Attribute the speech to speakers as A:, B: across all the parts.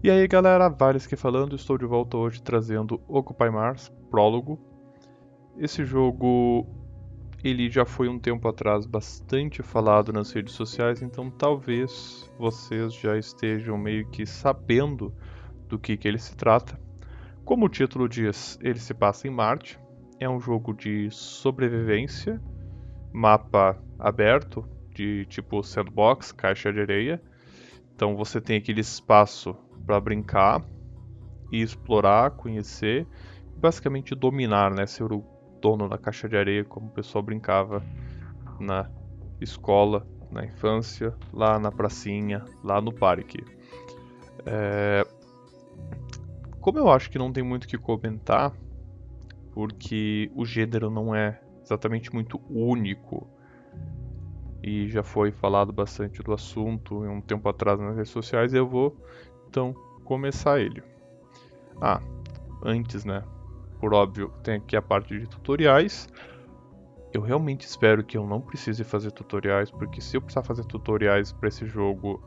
A: E aí galera, Vales falando, estou de volta hoje trazendo Occupy Mars, prólogo. Esse jogo, ele já foi um tempo atrás bastante falado nas redes sociais, então talvez vocês já estejam meio que sabendo do que, que ele se trata. Como o título diz, ele se passa em Marte, é um jogo de sobrevivência, mapa aberto, de tipo sandbox, caixa de areia. Então você tem aquele espaço para brincar e explorar, conhecer, basicamente dominar, né? Ser o dono da caixa de areia, como o pessoal brincava na escola, na infância, lá na pracinha, lá no parque. É... Como eu acho que não tem muito o que comentar, porque o gênero não é exatamente muito único e já foi falado bastante do assunto um tempo atrás nas redes sociais, eu vou então começar ele. Ah, antes, né? Por óbvio, tem aqui a parte de tutoriais. Eu realmente espero que eu não precise fazer tutoriais, porque se eu precisar fazer tutoriais para esse jogo,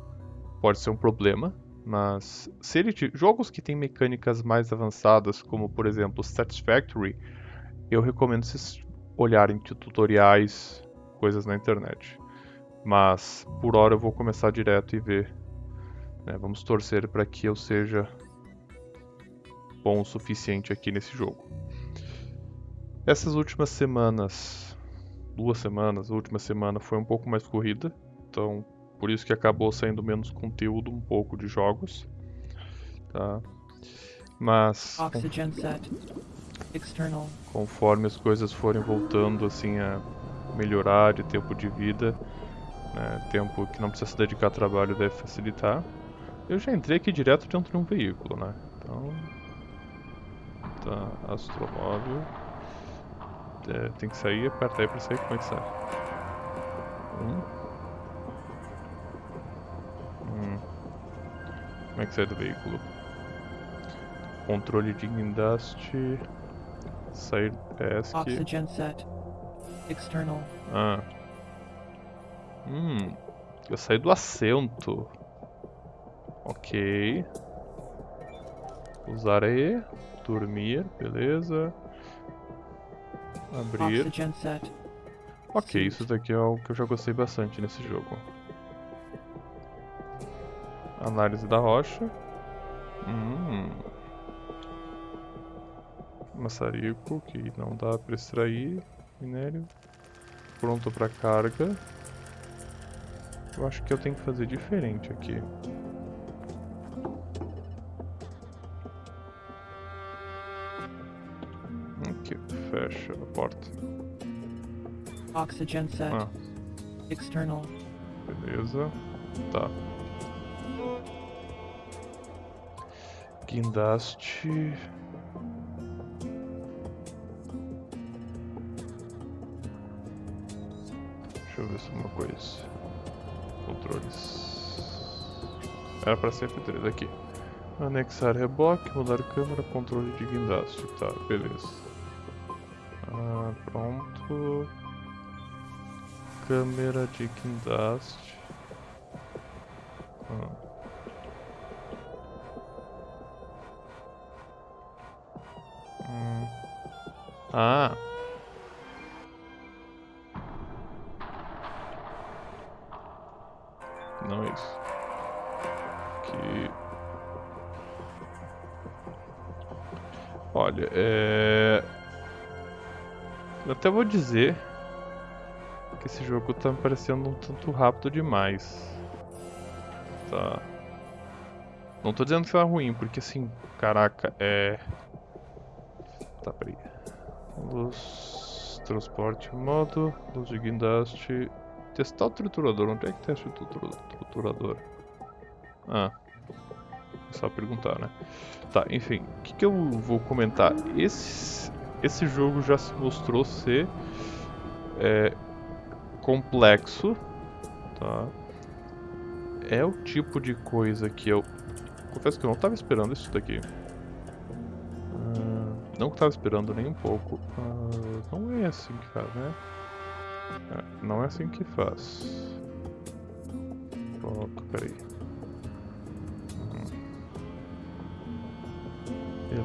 A: pode ser um problema. Mas se ele jogos que têm mecânicas mais avançadas, como por exemplo Satisfactory, eu recomendo vocês olharem tutoriais, coisas na internet. Mas por hora eu vou começar direto e ver né? Vamos torcer para que eu seja bom o suficiente aqui nesse jogo. Essas últimas semanas, duas semanas, a última semana foi um pouco mais corrida, então por isso que acabou saindo menos conteúdo um pouco de jogos. Tá? Mas conforme as coisas forem voltando assim a melhorar de tempo de vida, né, tempo que não precisa se dedicar a trabalho deve facilitar. Eu já entrei aqui direto dentro de um veículo, né? Então... Tá, astromóvel... É, tem que sair, aperta aí pra sair, como é que sai? Hum. Hum. Como é que sai do veículo? Controle de guindaste... Sair ESC... Oxygen set. External. Ah. Hum... Eu saí do assento. Ok. Usar E. Dormir, beleza. Abrir. Ok, isso daqui é algo que eu já gostei bastante nesse jogo. Análise da rocha. Hum. Maçarico, que não dá para extrair. Minério. Pronto para carga. Eu acho que eu tenho que fazer diferente aqui. fecha a porta.
B: Oxygen set. Ah. External.
A: Beleza. Tá. Guindaste. Deixa eu ver se uma coisa. Era pra ser F3 aqui. Anexar reboque, mudar câmera, controle de guindaste. Tá, beleza. Ah, pronto. Câmera de guindaste. Ah. Hum. ah. Olha, é... Eu até vou dizer que esse jogo tá me parecendo um tanto rápido demais. Tá. Não tô dizendo que tá ruim, porque assim, caraca, é... Tá, peraí. Luz, transporte modo, luz de guindaste. Testar o triturador, onde é que testa o triturador? Ah, só perguntar, né? Tá, enfim, o que, que eu vou comentar? Esse, esse jogo já se mostrou ser é, complexo, tá? É o tipo de coisa que eu... Confesso que eu não estava esperando isso daqui. Uh, não estava esperando nem um pouco. Uh, não é assim que faz, né? É, não é assim que faz. Pronto, peraí.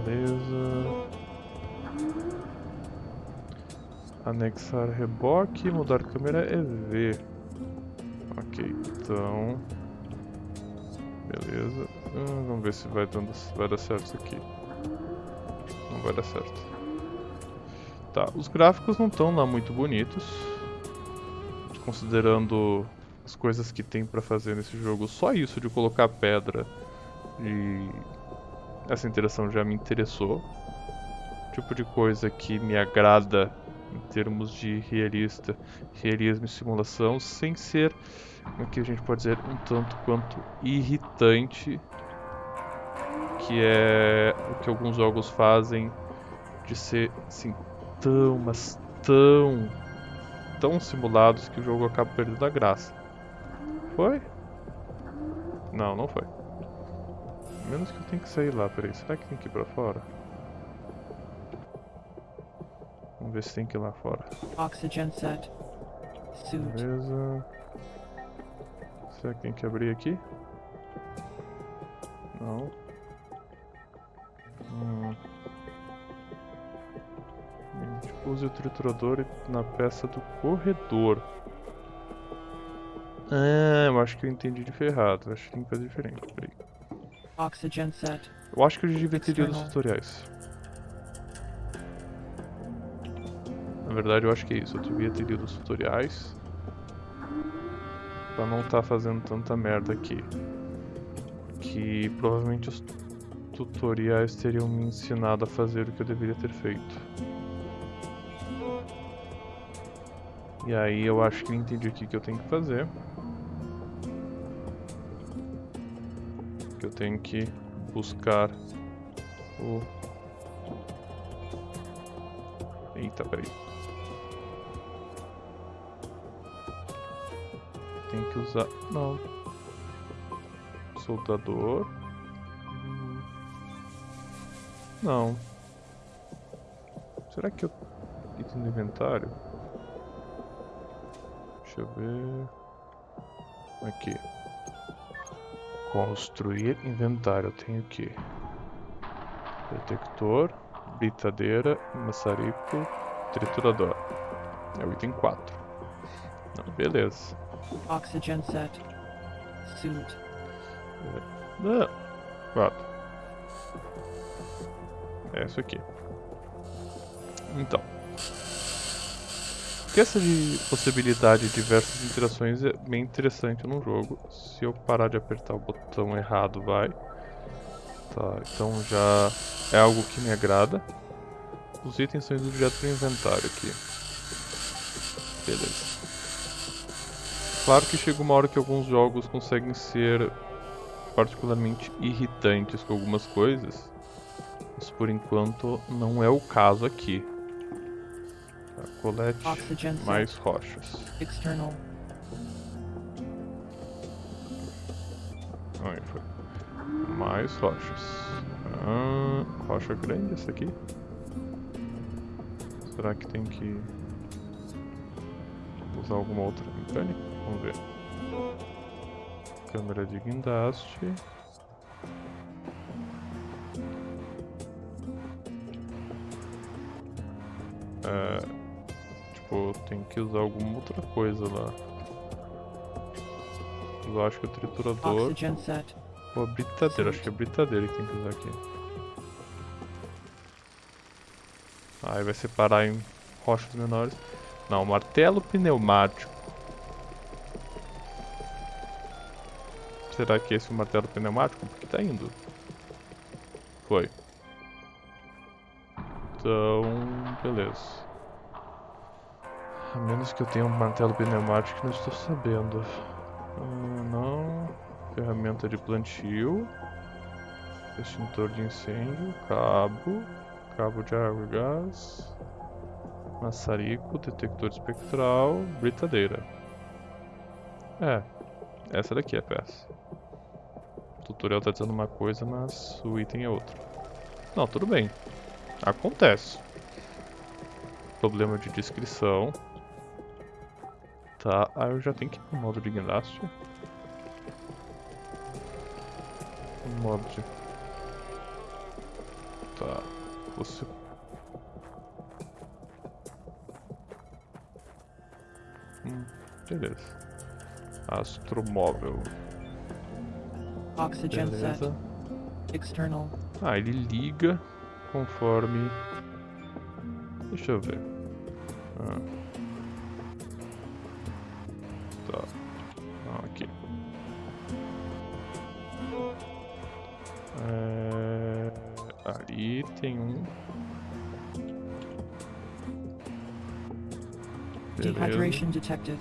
A: Beleza. Anexar reboque, mudar câmera é V. Ok, então... Beleza. Ah, vamos ver se vai, dando, vai dar certo isso aqui. Não vai dar certo. Tá, os gráficos não estão lá muito bonitos. Considerando as coisas que tem pra fazer nesse jogo. Só isso de colocar pedra e essa interação já me interessou. Tipo de coisa que me agrada em termos de realista, realismo e simulação, sem ser, o que a gente pode dizer, um tanto quanto irritante, que é o que alguns jogos fazem de ser assim tão, mas tão, tão simulados que o jogo acaba perdendo a graça. Foi? Não, não foi. Menos que eu tenho que sair lá, peraí. Será que tem que ir pra fora? Vamos ver se tem que ir lá fora.
B: Oxygen set. Suit.
A: Beleza. Será que tem que abrir aqui? Não. Hum. Gente, Use o triturador na peça do corredor. Ah, eu acho que eu entendi de ferrado. Acho que tem que fazer diferente. Peraí.
B: Oxygen set.
A: Eu acho que eu devia ter lido os tutoriais. Na verdade, eu acho que é isso. Eu devia ter lido os tutoriais. Pra não estar fazendo tanta merda aqui. Que provavelmente os tutoriais teriam me ensinado a fazer o que eu deveria ter feito. E aí eu acho que eu entendi o que, que eu tenho que fazer. Eu tenho que buscar o. Eita, peraí. Tem que usar. Não. Soldador. Não. Será que eu. Item do inventário? Deixa eu ver. Aqui. Construir inventário. Eu tenho que detector, britadeira, maçarico, triturador. É o item 4. Não, beleza.
B: Oxygen set. Suit.
A: Não. 4. É isso aqui. Então. Essa de possibilidade de diversas interações é bem interessante no jogo. Se eu parar de apertar o botão errado, vai. Tá, então já é algo que me agrada. Os itens são indo direto pro inventário aqui. Beleza. Claro que chega uma hora que alguns jogos conseguem ser particularmente irritantes com algumas coisas. Mas por enquanto não é o caso aqui. Colete
B: Oxygen
A: mais rochas.
B: External.
A: Aí foi. Mais rochas. Ah, rocha grande essa aqui? Será que tem que usar alguma outra mecânica? Vamos ver. Câmera de guindaste. É, tem que usar alguma outra coisa lá. Eu acho que o triturador. Ou a britadeira, acho que é a britadeira que tem que usar aqui. Aí vai separar em rochas menores. Não, martelo pneumático. Será que esse é o martelo pneumático? Porque tá indo. Foi. Então, beleza. A menos que eu tenha um martelo pneumático não estou sabendo. Ah, não. Ferramenta de plantio. Extintor de incêndio. Cabo. Cabo de água e gás. Maçarico. Detector espectral. Britadeira. É. Essa daqui é a peça. O tutorial tá dizendo uma coisa, mas o item é outra. Não, tudo bem. Acontece. Problema de descrição. Tá, aí eu já tenho que ir pro modo de guindaste. Modo de... Tá. Você. Hum, beleza. Astromóvel.
B: Oxygen set.
A: Beleza.
B: External.
A: Ah, ele liga conforme. Deixa eu ver. Ah.
B: Dehydration detected.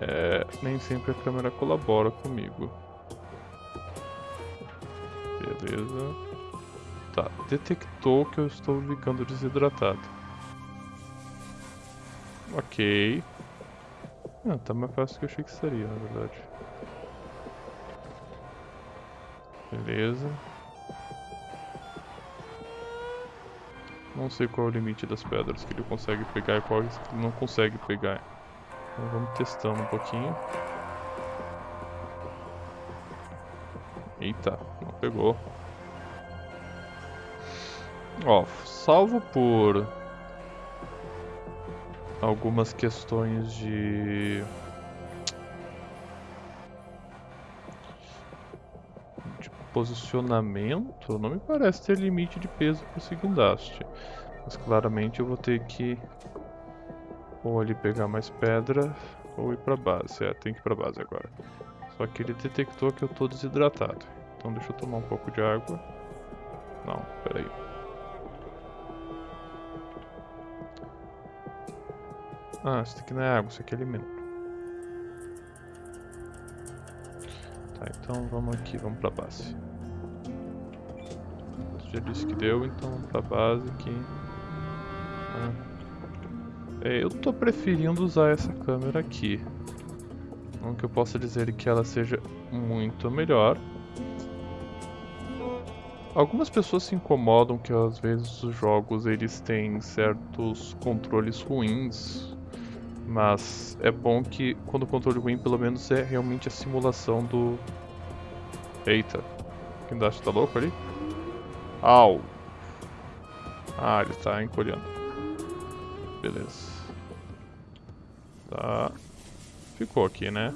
A: É, nem sempre a câmera colabora comigo. Beleza. Tá, detectou que eu estou ficando desidratado. Ok. Ah, tá mais fácil do que eu achei que seria, na verdade. Beleza. Não sei qual é o limite das pedras que ele consegue pegar e que ele não consegue pegar. Então vamos testando um pouquinho. Eita, não pegou. Ó, salvo por algumas questões de posicionamento, não me parece ter limite de peso para o guindaste. Mas claramente eu vou ter que ou ali pegar mais pedra ou ir pra base. É, tem que ir pra base agora. Só que ele detectou que eu tô desidratado. Então deixa eu tomar um pouco de água. Não, peraí. Ah, isso aqui não é água, isso aqui é alimento. Tá, então vamos aqui, vamos pra base. Já disse que deu, então vamos pra base aqui. Ah. É, eu tô preferindo usar essa câmera aqui. Não que eu possa dizer que ela seja muito melhor. Algumas pessoas se incomodam que às vezes os jogos eles têm certos controles ruins, mas é bom que quando o controle ruim pelo menos é realmente a simulação do... Eita, quem dá tá louco ali? Au! Ah, ele tá encolhendo. Beleza. Tá. Ficou aqui, né?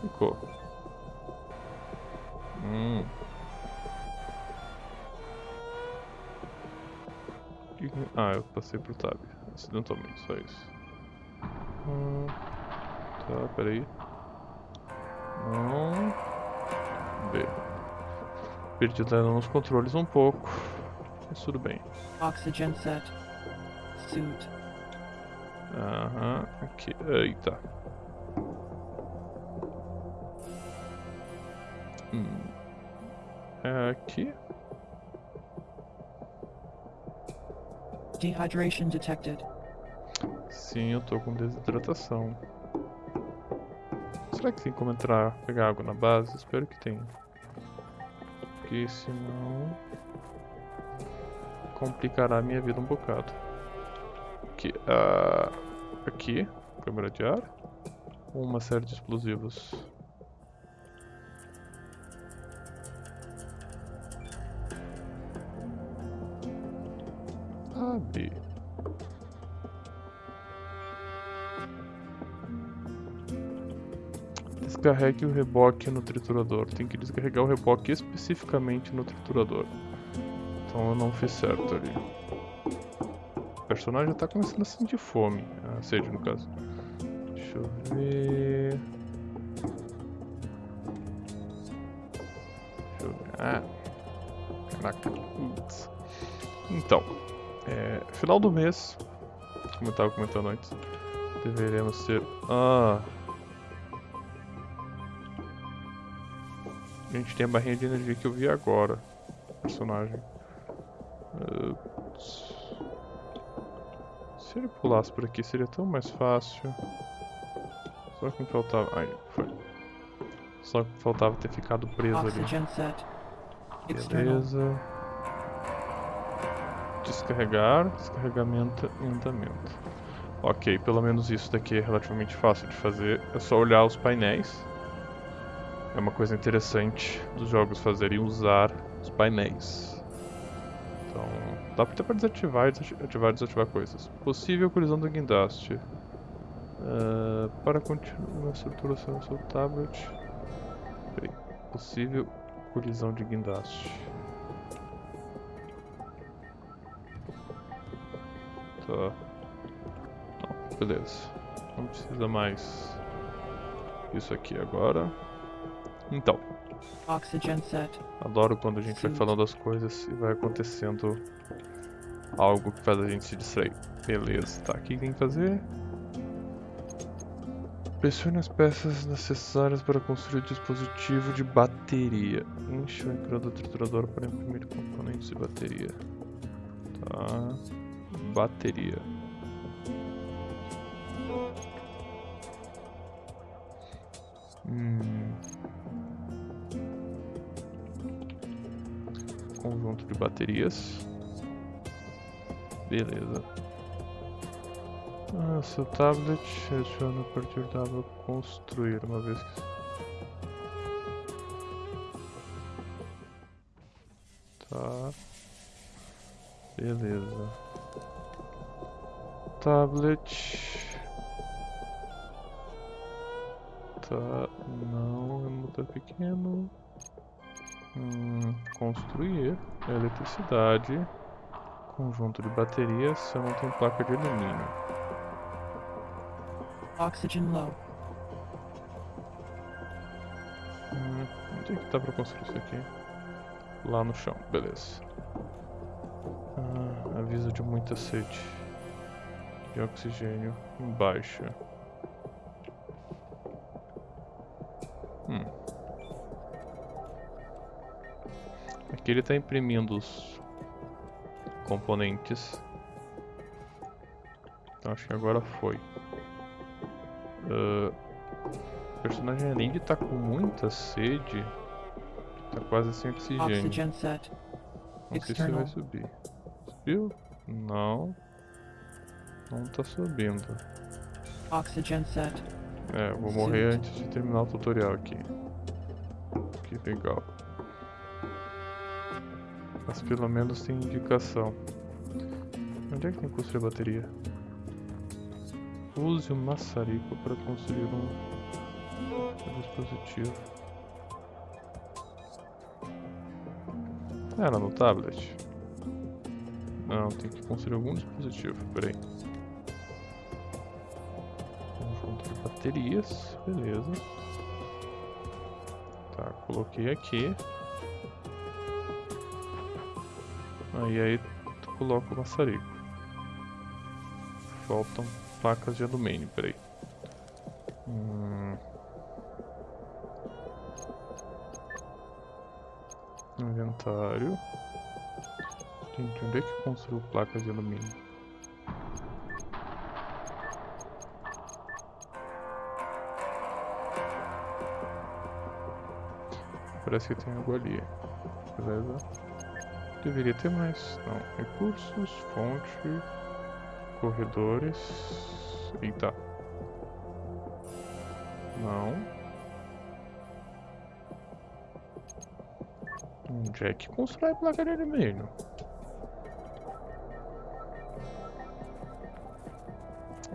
A: Ficou. Hum. Ah, eu passei pro tab. Acidentalmente, só isso. Hum. Tá, peraí. Não. B. Perdi nos controles um pouco. Mas tudo bem.
B: Oxygen set. Suit.
A: Aham, aqui. Eita. Hum. É aqui.
B: Dehydration detected.
A: Sim, eu tô com desidratação. Será que tem como entrar, pegar água na base? Espero que tenha. Porque senão complicará a minha vida um bocado. Aqui, uh, aqui, câmera de ar. Uma série de explosivos. A, B. Descarregue o reboque no triturador. Tem que descarregar o reboque especificamente no triturador. Então eu não fiz certo ali personagem já tá começando a sentir fome. A sede, no caso. Deixa eu ver... Deixa eu ver... Ah! Caraca. Então, é, final do mês, como eu tava comentando antes, deveremos ter... Ah! A gente tem a barrinha de energia que eu vi agora. Personagem. Ups. Se ele pulasse por aqui seria tão mais fácil. Só que me faltava... Ai, foi. Só que faltava ter ficado preso
B: Oxygen
A: ali.
B: set.
A: Beleza. Descarregar, descarregamento e andamento. Ok, pelo menos isso daqui é relativamente fácil de fazer. É só olhar os painéis. É uma coisa interessante dos jogos fazerem usar os painéis. Então, dá até para desativar e ativar e desativar coisas. Possível colisão do guindaste. Uh, para continuar a estruturação do seu tablet. Peraí. Possível colisão de guindaste. Tá. Não, beleza. Não precisa mais isso aqui agora. Então.
B: Oxygen set.
A: Adoro quando a gente vai falando as coisas e vai acontecendo algo que faz a gente se distrair. Beleza, tá. O que tem que fazer? Pressione as peças necessárias para construir o dispositivo de bateria. Enche o ecrã do triturador para imprimir componentes de bateria. Tá. Bateria. Hum. Conjunto de baterias. Beleza. Ah, seu tablet seleciona a partir da aba construir, uma vez que... Tá. Beleza. Tablet. Tá. Não, é muito pequeno. Hum, construir. Eletricidade. Conjunto de baterias. Se eu não tenho placa de alumínio.
B: Oxygen low.
A: Hum, onde é que tá pra construir isso aqui? Lá no chão, beleza. Ah, aviso de muita sede. De oxigênio em baixa. Ele está imprimindo os componentes. Então acho que agora foi. Uh, o personagem além de estar tá com muita sede, tá quase sem oxigênio.
B: Oxygen set.
A: Não sei se vai subir. Subiu? Não. Não tá subindo.
B: Oxygen set.
A: É, vou morrer antes de terminar o tutorial aqui. Que legal. Mas pelo menos tem indicação. Onde é que tem que construir a bateria? Use o maçarico para construir um dispositivo. Era no tablet? Não, tem que construir algum dispositivo, peraí. Conjunto de baterias, beleza. Tá, coloquei aqui. Aí aí tu coloca o maçarico. Faltam placas de alumínio, peraí. Hum. Inventário. Gente, onde é que construiu placas de alumínio? Parece que tem algo ali. Beleza. Deveria ter mais. Não. Recursos, fonte, corredores. Eita. Não. Onde é que constrói placa de alumínio?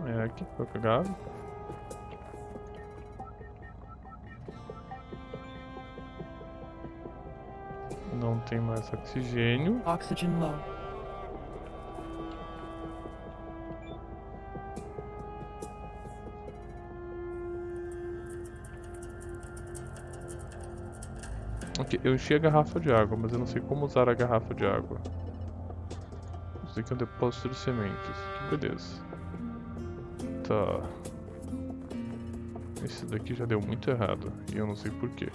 A: É aqui que pegado. Não tem mais oxigênio.
B: Oxygen low.
A: Ok, eu enchi a garrafa de água, mas eu não sei como usar a garrafa de água. Isso aqui é um depósito de sementes. Que beleza. Tá. Esse daqui já deu muito errado. E eu não sei porquê.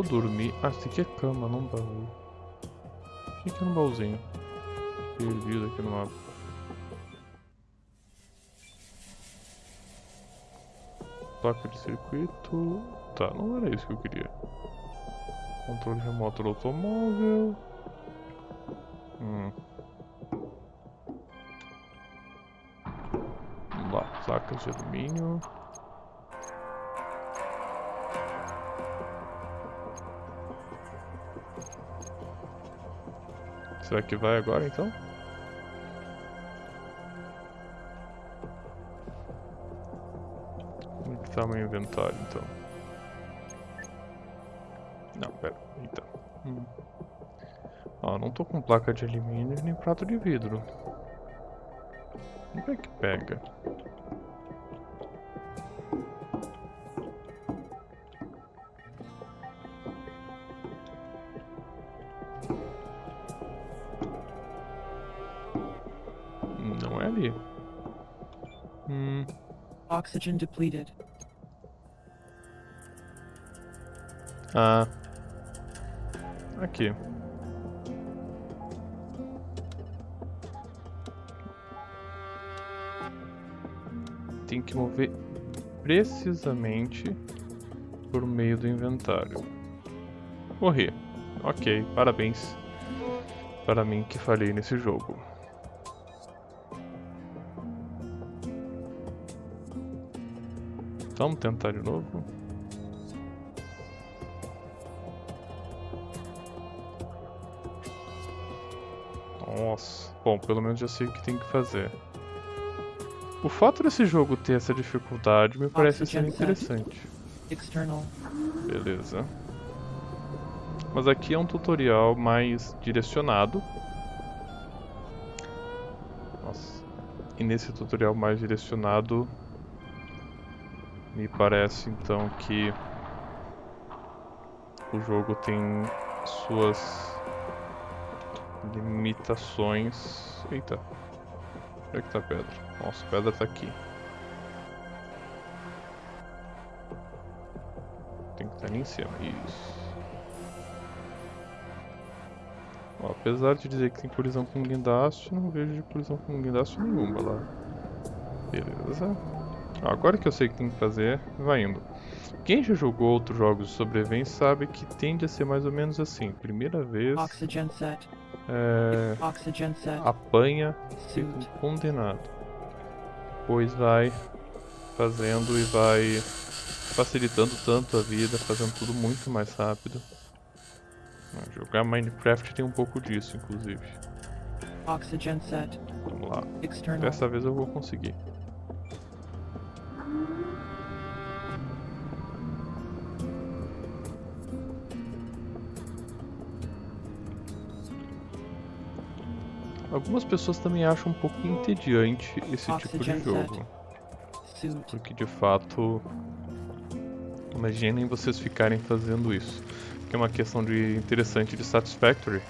A: Eu dormir... Ah, isso aqui é cama, não baú. O que é no baúzinho? Perdido aqui no mapa. Placa de circuito. Tá, não era isso que eu queria. Controle remoto do automóvel. Hum. Vamos lá, placas de alumínio. Será que vai agora então? Como é que tá meu inventário então? Não, pera, então. Hum. Ó, não tô com placa de alumínio nem prato de vidro. Como é que pega?
B: Oxygen depleted.
A: ah. Aqui. Tem que mover precisamente por meio do inventário. Morri. Ok, parabéns para mim que falhei nesse jogo. Vamos tentar de novo. Nossa. Bom, pelo menos já sei o que tem que fazer. O fato desse jogo ter essa dificuldade me parece ser interessante.
B: External.
A: Beleza. Mas aqui é um tutorial mais direcionado. Nossa. E nesse tutorial mais direcionado, me parece então que o jogo tem suas limitações. Eita. Onde é que tá a pedra? Nossa, a pedra tá aqui. Tem que estar ali em cima. Isso. Apesar de dizer que tem colisão com guindaste, não vejo colisão com guindaste nenhuma lá. Beleza. Agora que eu sei o que tem que fazer, vai indo. Quem já jogou outros jogos de sobrevivência sabe que tende a ser mais ou menos assim. Primeira vez,
B: Oxygen set.
A: é,
B: Oxygen set.
A: apanha, fica condenado. Depois vai fazendo e vai facilitando tanto a vida, fazendo tudo muito mais rápido. Jogar Minecraft tem um pouco disso, inclusive.
B: Oxygen set.
A: Vamos lá.
B: External.
A: Dessa vez eu vou conseguir. Algumas pessoas também acham um pouco entediante esse tipo de jogo. Porque de fato. Imaginem vocês ficarem fazendo isso. Que é uma questão de interessante de Satisfactory.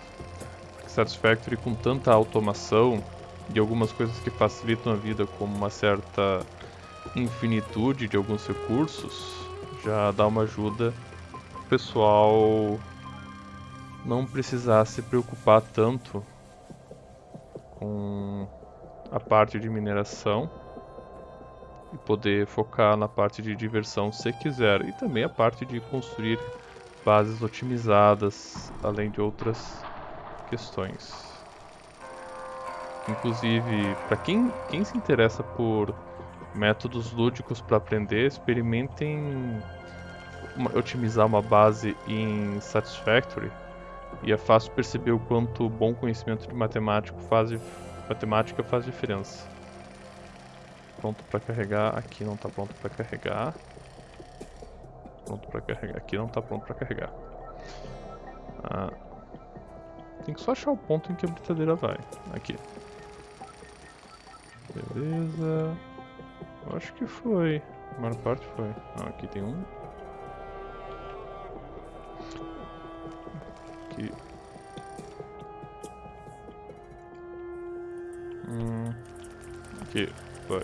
A: Porque Satisfactory com tanta automação e algumas coisas que facilitam a vida, como uma certa infinitude de alguns recursos, já dá uma ajuda pro pessoal não precisar se preocupar tanto com a parte de mineração e poder focar na parte de diversão se quiser e também a parte de construir bases otimizadas, além de outras questões. Inclusive, para quem, quem se interessa por métodos lúdicos para aprender, experimentem uma- otimizar uma base em Satisfactory e é fácil perceber o quanto bom conhecimento de matemático faz, matemática faz diferença. Pronto para carregar, aqui não está pronto para carregar. Pronto para carregar, aqui não está pronto para carregar. Ah, tem que só achar o ponto em que a britadeira vai. Aqui. Beleza. Eu acho que foi. A maior parte foi. Ah, aqui tem um. Hum. Aqui. Vai.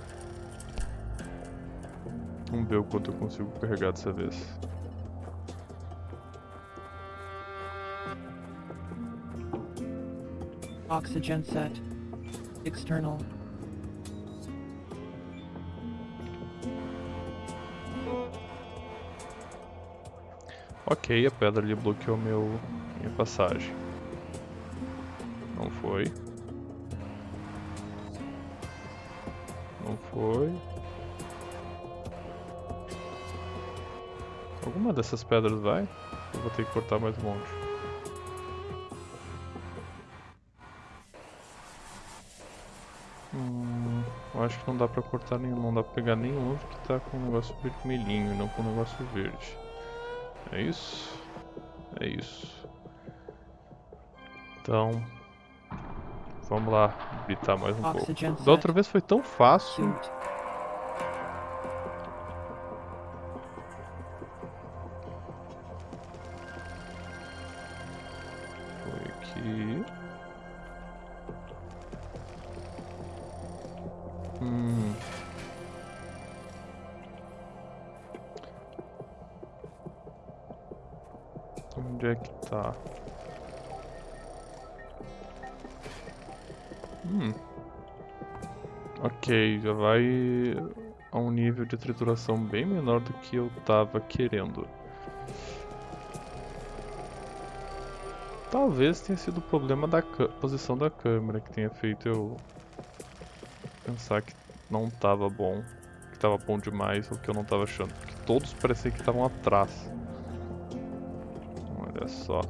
A: Vamos ver o quanto eu consigo carregar dessa vez.
B: Oxygen set. External.
A: Ok, a pedra ali bloqueou meu, minha passagem. Não foi. Foi. Alguma dessas pedras vai? Eu vou ter que cortar mais um monte. Hum, eu acho que não dá pra cortar nenhum, não dá pra pegar nenhum que tá com um negócio vermelhinho, não com um negócio verde. É isso? É isso. Então, vamos lá, gritar mais um pouco.
B: Oxygen
A: Da outra vez foi tão fácil. Foi aqui. Hum. Onde é que tá? Hum. Ok, já vai a um nível de trituração bem menor do que eu tava querendo. Talvez tenha sido o problema da posição da câmera que tenha feito eu pensar que não tava bom, que tava bom demais ou que eu não tava achando, porque todos pareciam que estavam atrás. Olha só.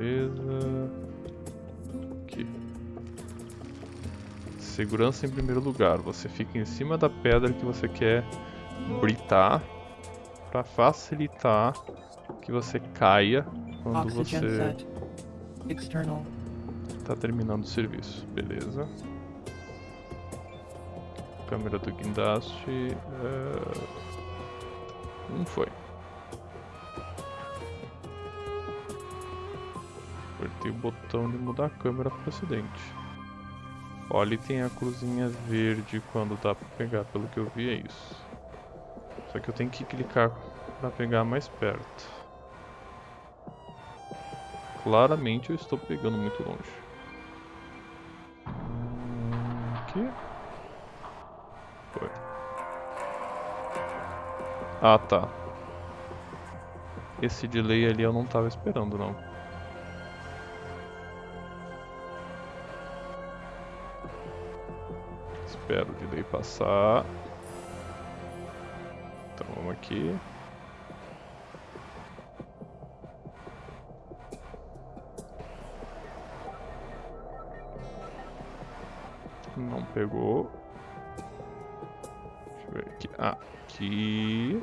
A: Beleza. Aqui. Segurança em primeiro lugar. Você fica em cima da pedra que você quer britar para facilitar que você caia quando
B: Oxygen
A: você
B: set. External.
A: tá terminando o serviço. Beleza. Câmera do guindaste. é, Não foi. Apertei o botão de mudar a câmera para acidente. Ali tem a cruzinha verde quando dá pra pegar, pelo que eu vi é isso. Só que eu tenho que clicar para pegar mais perto. Claramente eu estou pegando muito longe. Aqui. Foi. Ah, tá. Esse delay ali eu não tava esperando, não. Espero o delay passar. Então vamos aqui. Não pegou. Deixa eu ver aqui. Aqui.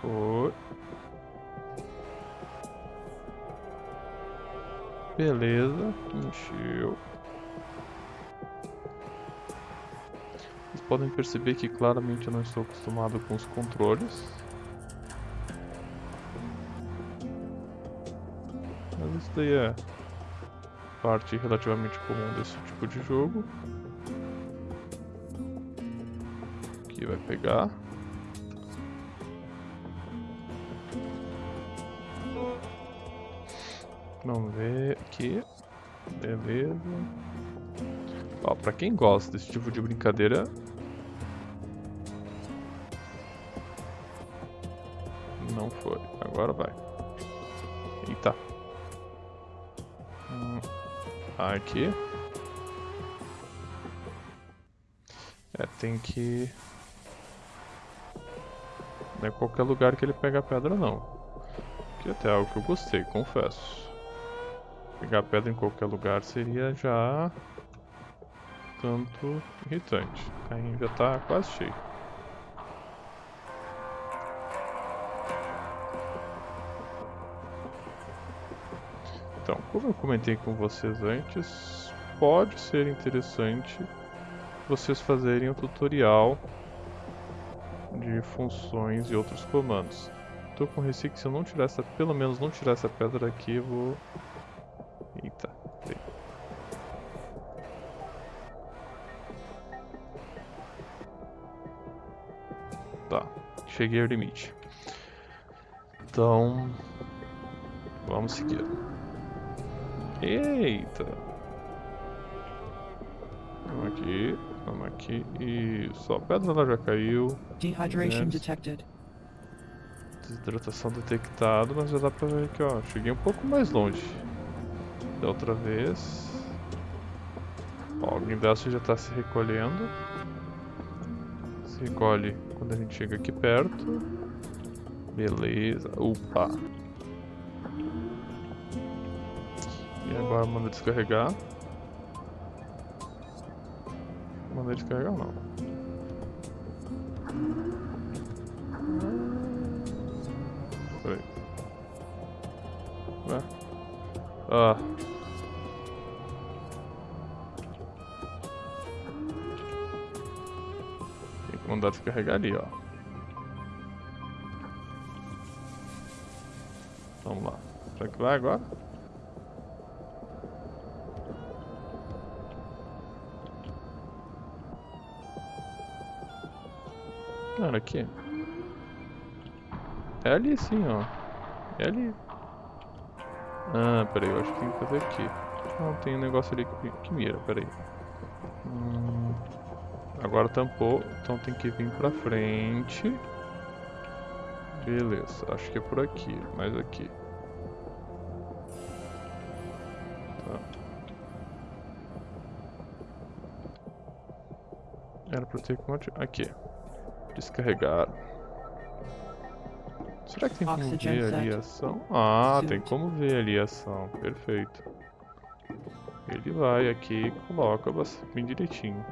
A: Foi. Beleza, encheu. Podem perceber que claramente eu não estou acostumado com os controles. Mas isso daí é parte relativamente comum desse tipo de jogo. Aqui vai pegar. Vamos ver aqui. Beleza. Ó, pra quem gosta desse tipo de brincadeira. Agora vai. Eita. Hum, Aqui. É, tem que. Não é qualquer lugar que ele pega a pedra, não. Que até é algo que eu gostei, confesso. Pegar pedra em qualquer lugar seria já. tanto irritante. O carrinho já tá quase cheio. Como eu comentei com vocês antes, pode ser interessante vocês fazerem o tutorial de funções e outros comandos. Tô com receio que se eu não tirar essa, pelo menos não tirar essa pedra aqui, eu vou... Eita, peraí. Tá, cheguei ao limite. Então, vamos seguir. Eita! aqui. Vamos aqui. Isso. A pedra lá já caiu.
B: Dehydration
A: Yes.
B: detected.
A: Desidratação detectado, mas já dá pra ver aqui, ó. Cheguei um pouco mais longe. Da outra vez. Ó, o guindaste já tá se recolhendo. Se recolhe quando a gente chega aqui perto. Beleza. Opa. Manda descarregar. Manda descarregar não? Peraí. Ué? Ah. Tem que mandar descarregar ali, ó. Vamos lá. Será que vai agora? Cara, aqui. É ali sim, ó. É ali. Ah, peraí, eu acho que tem que fazer aqui. Não, tem um negócio ali que, que mira, peraí. Hum, agora tampou, então tem que vir pra frente. Beleza, acho que é por aqui, mais aqui. Tá. Era pra ter Aqui. Descarregar. Será que tem como
B: Oxygen
A: ver ali a ação? Ah, tem
B: Suit.
A: como ver ali a ação. Perfeito. Ele vai aqui e coloca bem direitinho.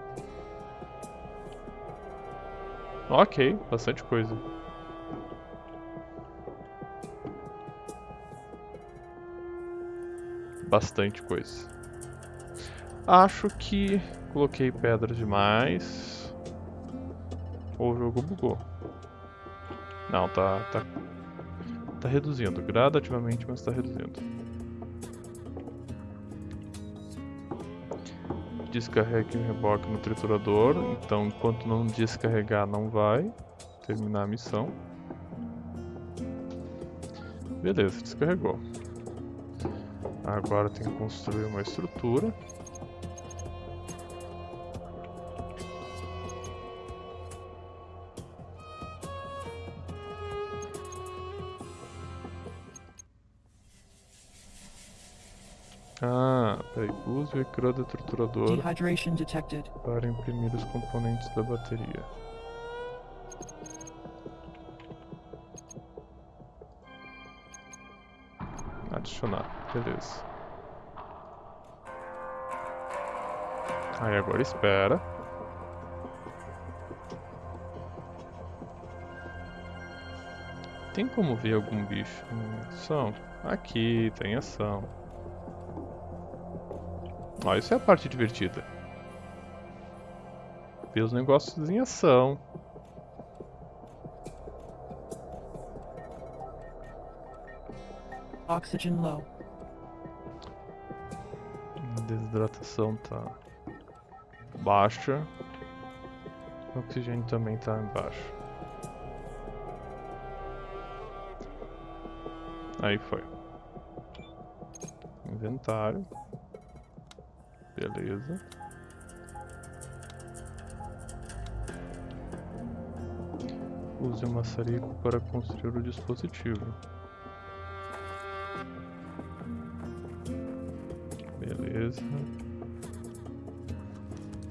A: Ok, bastante coisa. Bastante coisa. Acho que coloquei pedras demais. Ou o jogo bugou. Não, tá, tá, tá reduzindo gradativamente, mas tá reduzindo. Descarregue o reboque no triturador, então enquanto não descarregar não vai terminar a missão. Beleza, descarregou. Agora tem que construir uma estrutura. Use o ecrã do triturador
B: Dehydration detected.
A: para imprimir os componentes da bateria. Adicionar, beleza. Aí agora espera. Tem como ver algum bicho em ação? Aqui, tem ação. Ó, isso é a parte divertida. Ver os negócios em ação.
B: Oxygen low.
A: Desidratação tá baixa. O oxigênio também tá embaixo. Aí foi. Inventário. Beleza. Use o maçarico para construir o dispositivo. Beleza.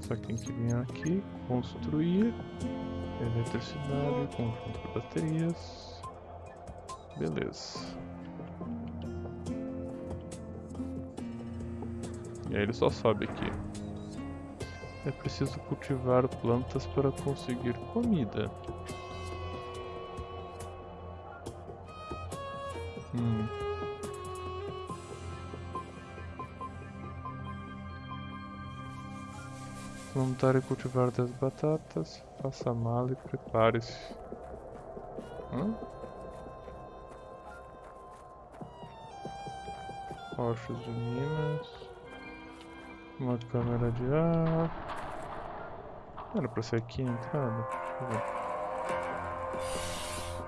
A: Só tem que vir aqui, construir eletricidade, conjunto de baterias. Beleza. E aí ele só sobe aqui. É preciso cultivar plantas para conseguir comida. Hum. Montar e cultivar 10 batatas. Faça a mala e prepare-se. Hã? Rochas de minas. Uma câmera de ar. Era pra ser aqui a entrada? Deixa eu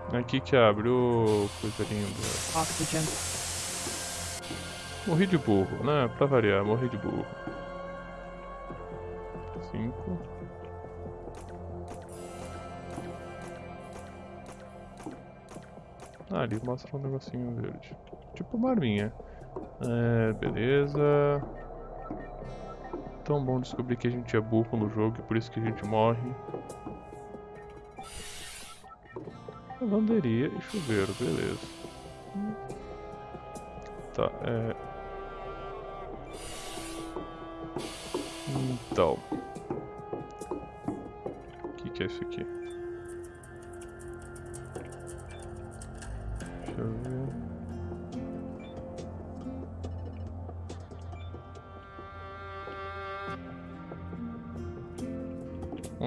A: ver. Aqui que abre, ô coisa linda.
B: Oxygen.
A: Morri de burro, né? Pra variar, morri de burro. Cinco. Ah, ali mostra um negocinho verde. Tipo uma arminha. É, beleza. Tão bom descobrir que a gente é burro no jogo e por isso que a gente morre. Lavanderia e chuveiro, beleza. Tá, é... Então... O que, que é isso aqui?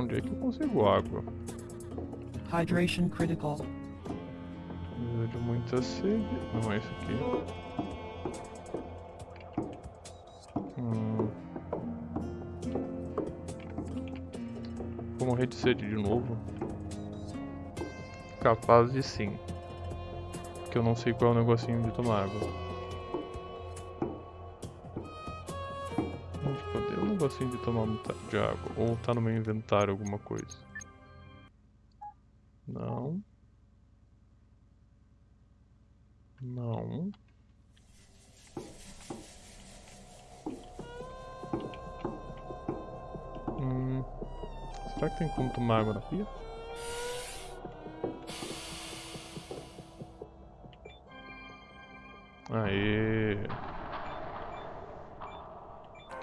A: Onde é que eu consigo água?
B: Hydration critical.
A: Precisa de muita sede. Não é isso aqui. Hum. Vou morrer de sede de novo? Capaz de sim. Porque eu não sei qual é o negocinho de tomar água. Negocinho de tomar muita- de água? Ou tá no meu inventário alguma coisa? Não. Não. Hum, será que tem como tomar água na pia?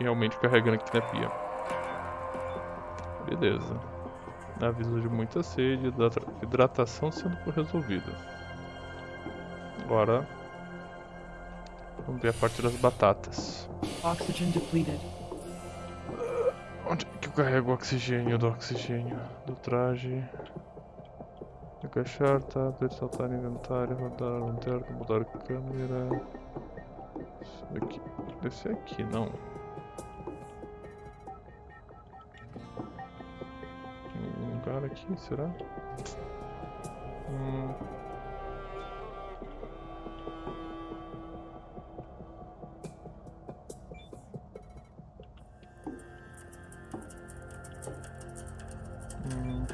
A: Realmente carregando aqui na pia. Beleza. Aviso de muita sede, hidrata- hidratação sendo resolvida. Agora vamos ver a parte das batatas.
B: Oxygen depleted.
A: Onde é que eu carrego o oxigênio do oxigênio do traje? Agachar, tablet, saltar inventário, rodar lanterna, mudar câmera. Isso daqui. Deve ser aqui, não. Aqui, será? Hum. Hum.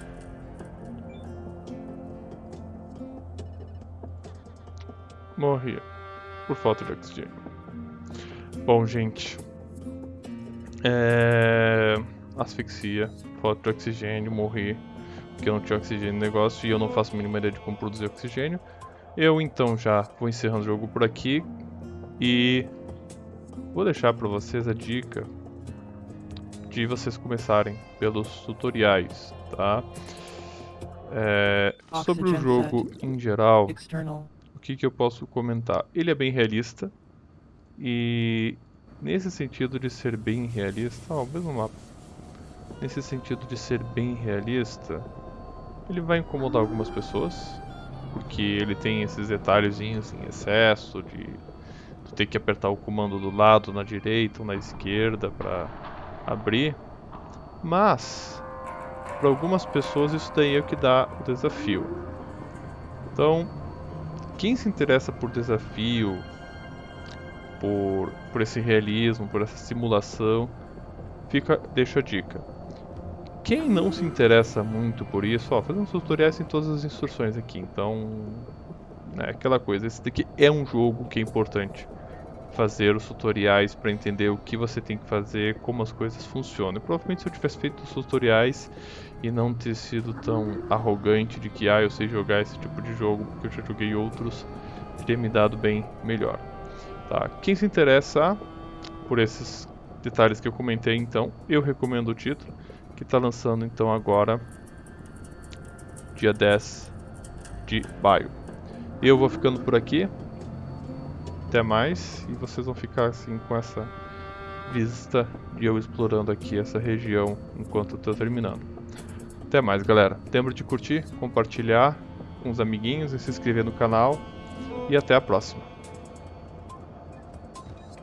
A: Morri por falta de oxigênio. Bom, gente. É... Asfixia, falta de oxigênio, morri. Porque eu não tinha oxigênio no negócio e eu não faço a mínima ideia de como produzir oxigênio. Eu então já vou encerrando o jogo por aqui. E vou deixar para vocês a dica de vocês começarem pelos tutoriais, tá? É, sobre o jogo em geral, o que, que eu posso comentar? Ele é bem realista e nesse sentido de ser bem realista, ó, o mesmo mapa. Nesse sentido de ser bem realista, ele vai incomodar algumas pessoas, porque ele tem esses detalhezinhos em excesso de tu ter que apertar o comando do lado, na direita ou na esquerda para abrir. Mas para algumas pessoas isso daí é o que dá o desafio. Então, quem se interessa por desafio, por, por esse realismo, por essa simulação, fica, deixa a dica. Quem não se interessa muito por isso, ó, fazendo tutoriais tem todas as instruções aqui, então é aquela coisa, esse daqui é um jogo que é importante fazer os tutoriais para entender o que você tem que fazer, como as coisas funcionam. E provavelmente se eu tivesse feito os tutoriais e não ter sido tão arrogante de que ah, eu sei jogar esse tipo de jogo porque eu já joguei outros, teria me dado bem melhor. Tá? Quem se interessa por esses detalhes que eu comentei então, eu recomendo o título, que está lançando então agora, dia 10 de maio. Eu vou ficando por aqui. Até mais. E vocês vão ficar assim com essa vista de eu explorando aqui essa região enquanto tô terminando. Até mais, galera. Lembra de curtir, compartilhar com os amiguinhos e se inscrever no canal. E até a próxima.